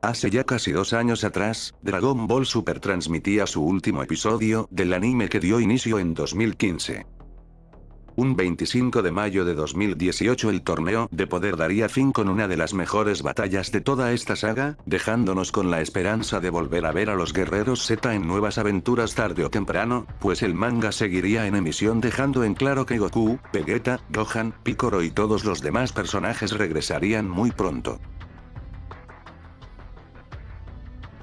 Hace ya casi dos años atrás, Dragon Ball Super transmitía su último episodio del anime que dio inicio en 2015. Un 25 de mayo de 2018 el torneo de poder daría fin con una de las mejores batallas de toda esta saga, dejándonos con la esperanza de volver a ver a los guerreros Z en nuevas aventuras tarde o temprano, pues el manga seguiría en emisión dejando en claro que Goku, Vegeta, Gohan, Piccolo y todos los demás personajes regresarían muy pronto.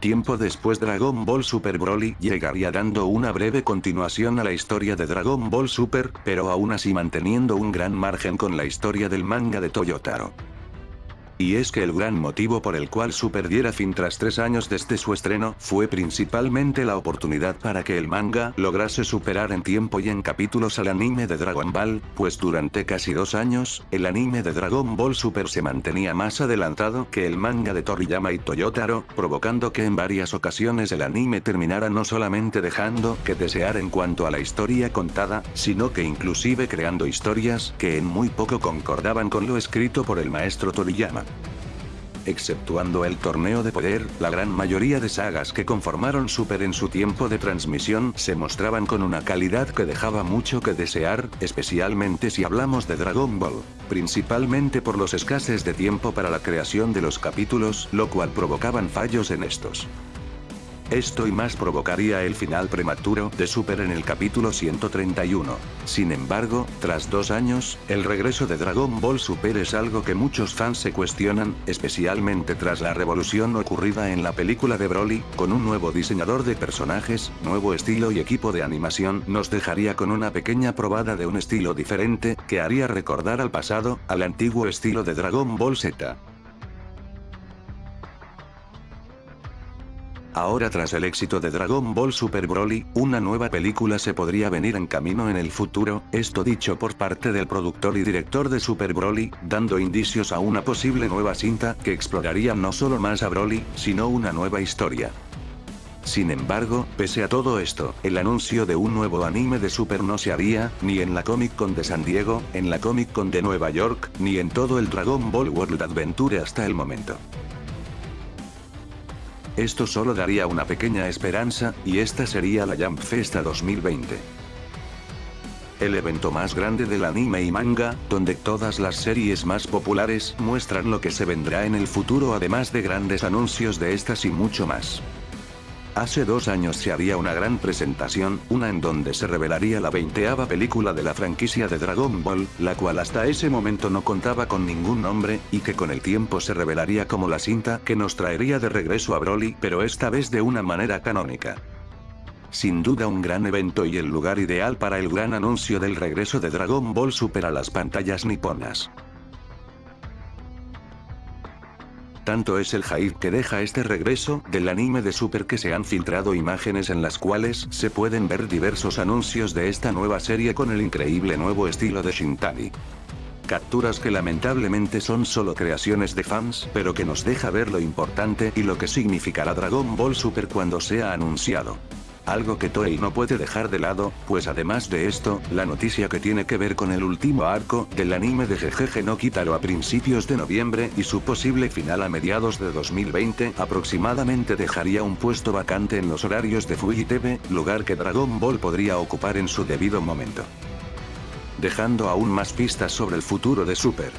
Tiempo después Dragon Ball Super Broly llegaría dando una breve continuación a la historia de Dragon Ball Super, pero aún así manteniendo un gran margen con la historia del manga de Toyotaro. Y es que el gran motivo por el cual Super diera fin tras tres años desde su estreno fue principalmente la oportunidad para que el manga lograse superar en tiempo y en capítulos al anime de Dragon Ball, pues durante casi dos años, el anime de Dragon Ball Super se mantenía más adelantado que el manga de Toriyama y Toyotaro, provocando que en varias ocasiones el anime terminara no solamente dejando que desear en cuanto a la historia contada, sino que inclusive creando historias que en muy poco concordaban con lo escrito por el maestro Toriyama. Exceptuando el torneo de poder, la gran mayoría de sagas que conformaron Super en su tiempo de transmisión se mostraban con una calidad que dejaba mucho que desear, especialmente si hablamos de Dragon Ball, principalmente por los escases de tiempo para la creación de los capítulos, lo cual provocaban fallos en estos. Esto y más provocaría el final prematuro de Super en el capítulo 131. Sin embargo, tras dos años, el regreso de Dragon Ball Super es algo que muchos fans se cuestionan, especialmente tras la revolución ocurrida en la película de Broly, con un nuevo diseñador de personajes, nuevo estilo y equipo de animación, nos dejaría con una pequeña probada de un estilo diferente, que haría recordar al pasado, al antiguo estilo de Dragon Ball Z. Ahora tras el éxito de Dragon Ball Super Broly, una nueva película se podría venir en camino en el futuro, esto dicho por parte del productor y director de Super Broly, dando indicios a una posible nueva cinta que exploraría no solo más a Broly, sino una nueva historia. Sin embargo, pese a todo esto, el anuncio de un nuevo anime de Super no se haría, ni en la Comic Con de San Diego, en la Comic Con de Nueva York, ni en todo el Dragon Ball World Adventure hasta el momento. Esto solo daría una pequeña esperanza, y esta sería la Jump Festa 2020. El evento más grande del anime y manga, donde todas las series más populares muestran lo que se vendrá en el futuro además de grandes anuncios de estas y mucho más. Hace dos años se haría una gran presentación, una en donde se revelaría la veinteava película de la franquicia de Dragon Ball, la cual hasta ese momento no contaba con ningún nombre, y que con el tiempo se revelaría como la cinta que nos traería de regreso a Broly, pero esta vez de una manera canónica. Sin duda un gran evento y el lugar ideal para el gran anuncio del regreso de Dragon Ball Super a las pantallas niponas. Tanto es el hype que deja este regreso del anime de Super que se han filtrado imágenes en las cuales se pueden ver diversos anuncios de esta nueva serie con el increíble nuevo estilo de Shintani. Capturas que lamentablemente son solo creaciones de fans, pero que nos deja ver lo importante y lo que significará Dragon Ball Super cuando sea anunciado. Algo que Toei no puede dejar de lado, pues además de esto, la noticia que tiene que ver con el último arco del anime de Jejeje no Kitaro a principios de noviembre y su posible final a mediados de 2020 aproximadamente dejaría un puesto vacante en los horarios de Fuji TV, lugar que Dragon Ball podría ocupar en su debido momento. Dejando aún más pistas sobre el futuro de Super.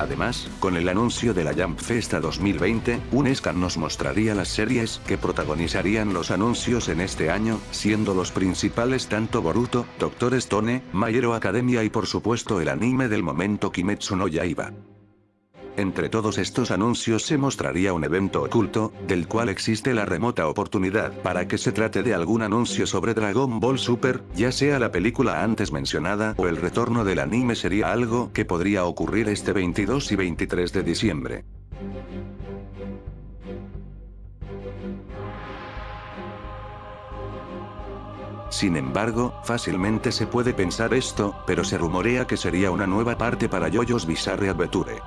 Además, con el anuncio de la Jump Festa 2020, un scan nos mostraría las series que protagonizarían los anuncios en este año, siendo los principales tanto Boruto, Doctor Stone, My Hero Academia y por supuesto el anime del momento Kimetsu no Yaiba. Entre todos estos anuncios se mostraría un evento oculto, del cual existe la remota oportunidad para que se trate de algún anuncio sobre Dragon Ball Super, ya sea la película antes mencionada o el retorno del anime sería algo que podría ocurrir este 22 y 23 de diciembre. Sin embargo, fácilmente se puede pensar esto, pero se rumorea que sería una nueva parte para Yoyos Bizarre Adventure.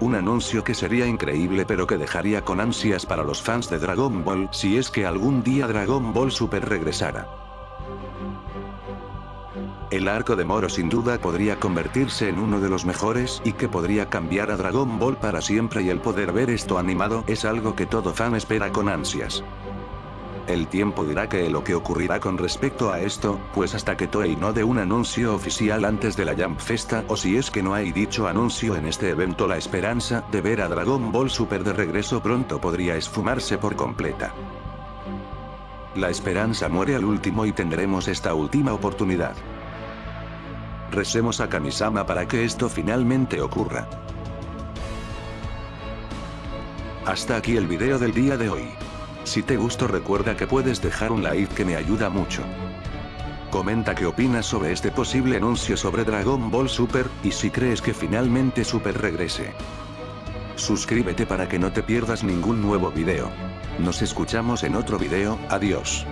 Un anuncio que sería increíble pero que dejaría con ansias para los fans de Dragon Ball si es que algún día Dragon Ball Super regresara. El arco de Moro sin duda podría convertirse en uno de los mejores y que podría cambiar a Dragon Ball para siempre y el poder ver esto animado es algo que todo fan espera con ansias. El tiempo dirá que lo que ocurrirá con respecto a esto, pues hasta que Toei no dé un anuncio oficial antes de la Jump Festa o si es que no hay dicho anuncio en este evento la esperanza de ver a Dragon Ball Super de regreso pronto podría esfumarse por completa. La esperanza muere al último y tendremos esta última oportunidad. Recemos a Kamisama para que esto finalmente ocurra. Hasta aquí el video del día de hoy. Si te gustó recuerda que puedes dejar un like que me ayuda mucho. Comenta qué opinas sobre este posible anuncio sobre Dragon Ball Super, y si crees que finalmente Super regrese. Suscríbete para que no te pierdas ningún nuevo video. Nos escuchamos en otro video, adiós.